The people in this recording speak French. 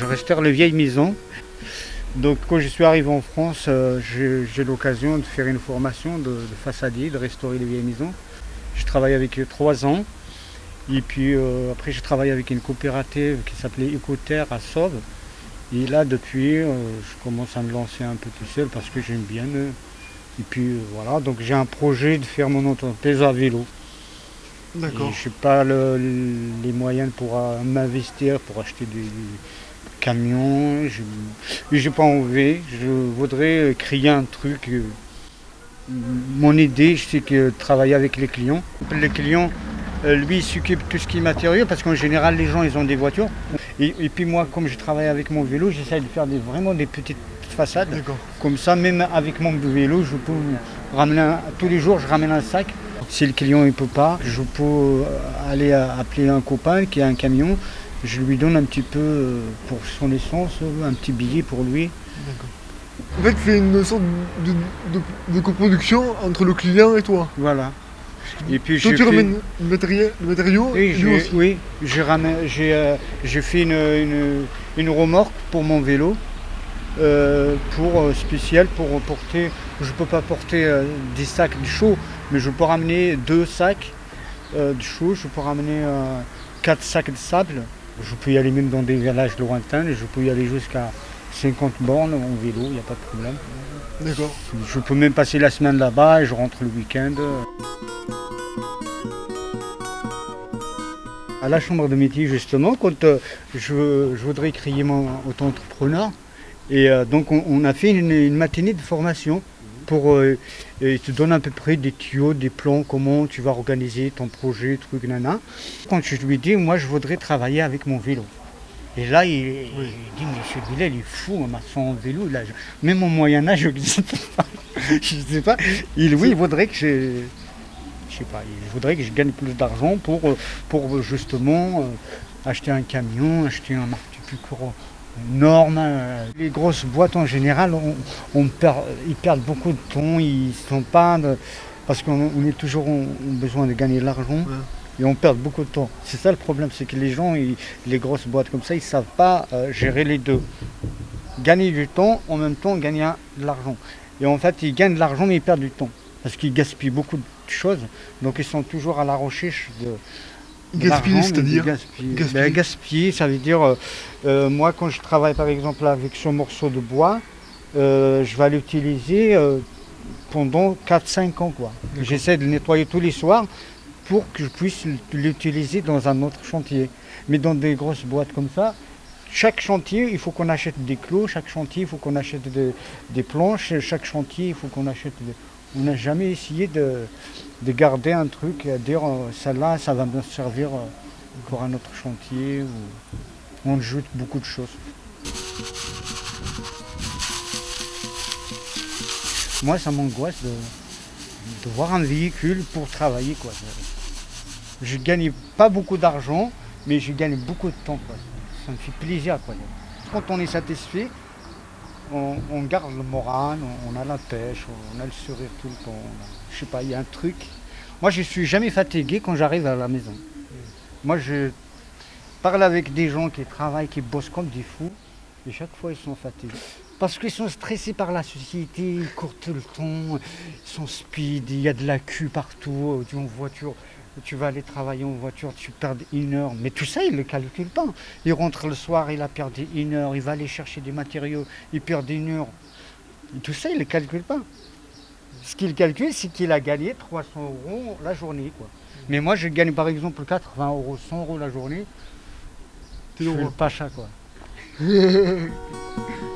je restaure les vieilles maisons. Donc quand je suis arrivé en France, euh, j'ai l'occasion de faire une formation de, de, façadier, de restaurer les vieilles maisons. Je travaille avec eux trois ans. Et puis euh, après, je travaille avec une coopérative qui s'appelait Ecoterre à Sauve. Et là, depuis, euh, je commence à me lancer un peu tout seul parce que j'aime bien. et puis voilà, donc j'ai un projet de faire mon entreprise à vélo. D'accord. Je n'ai pas le, les moyens pour m'investir, pour acheter des, camions. Je n'ai pas envie. Je voudrais créer un truc. Mon idée, c'est que travailler avec les clients. Les clients, lui, il s'occupe de tout ce qui est matériel parce qu'en général, les gens, ils ont des voitures. Et, et puis moi, comme je travaille avec mon vélo, j'essaie de faire des, vraiment des petites façades. Comme ça, même avec mon vélo, je peux ramener un, tous les jours, je ramène un sac. Si le client ne peut pas, je peux aller appeler un copain qui a un camion. Je lui donne un petit peu pour son essence, un petit billet pour lui. En fait, c'est une sorte de, de, de, coproduction entre le client et toi. Voilà. Et puis toi, tu ramènes le, matériel, le matériau Oui, oui j'ai euh, fait une, une, une, remorque pour mon vélo. Euh, pour euh, spécial pour porter, je ne peux pas porter euh, des sacs de chaud, mais je peux ramener deux sacs euh, de chaud, je peux ramener quatre sacs de sable. Je peux y aller même dans des villages lointains, je peux y aller jusqu'à 50 bornes en vélo, il n'y a pas de problème. D'accord. Je peux même passer la semaine là-bas et je rentre le week-end. À la chambre de métier, justement, quand euh, je, je, voudrais créer mon auto-entrepreneur, et euh, donc on, on, a fait une, une, matinée de formation pour euh, ils te donne à peu près des tuyaux, des plans, comment tu vas organiser ton projet, truc, nana. Quand je lui dis, moi je voudrais travailler avec mon vélo. Et là, il, oui. il dit, monsieur Billet, il est fou, on son vélo. Là, je, même au Moyen-Âge, je ne sais pas. Il, oui, il voudrait que je. Je sais pas, il voudrait que je gagne plus d'argent pour, pour justement euh, acheter un camion, acheter un court normes. Les grosses boîtes en général, on, on perd, ils perdent beaucoup de temps, ils sont pas de, parce qu'on est toujours en besoin de gagner de l'argent ouais. et on perd beaucoup de temps. C'est ça le problème, c'est que les gens, ils, les grosses boîtes comme ça, ils savent pas euh, gérer les deux. Gagner du temps, en même temps gagner de l'argent. Et en fait, ils gagnent de l'argent mais ils perdent du temps parce qu'ils gaspillent beaucoup de choses. Donc ils sont toujours à la recherche de Gaspiller, c'est-à-dire gaspiller. gaspiller. Ben, gaspiller. ça veut dire, euh, euh, moi quand je travaille par exemple avec ce morceau de bois, euh, je vais l'utiliser euh, pendant 4-5 ans. J'essaie de le nettoyer tous les soirs pour que je puisse l'utiliser dans un autre chantier. Mais dans des grosses boîtes comme ça, chaque chantier, il faut qu'on achète des clous, chaque chantier, il faut qu'on achète de, des planches, chaque chantier, il faut qu'on achète... De... On n'a jamais essayé de, de, garder un truc, à dire celle-là, ça va me servir pour un autre chantier. Ou... On ajoute beaucoup de choses. Moi, ça m'angoisse de, de, voir un véhicule pour travailler. Quoi. Je ne gagne pas beaucoup d'argent, mais je gagne beaucoup de temps. Quoi. Ça me fait plaisir. Quoi. Quand on est satisfait, on, garde le moral, on, a la pêche, on a le sourire tout le temps. Je sais pas, il y a un truc. Moi, je suis jamais fatigué quand j'arrive à la maison. Moi, je parle avec des gens qui travaillent, qui bossent comme des fous, et chaque fois, ils sont fatigués. Parce qu'ils sont stressés par la société, ils courent tout le temps, ils sont speed, il y a de la queue partout, en voiture tu vas aller travailler en voiture, tu perds une heure. Mais tout ça, il ne le calcule pas. Il rentre le soir, il a perdu une heure, il va aller chercher des matériaux, il perd une heure. Tout ça, il ne le calcule pas. Ce qu'il calcule, c'est qu'il a gagné 300 euros la journée. Quoi. Mais moi, je gagne par exemple 80 euros, 100 euros la journée. Je suis le pacha, quoi.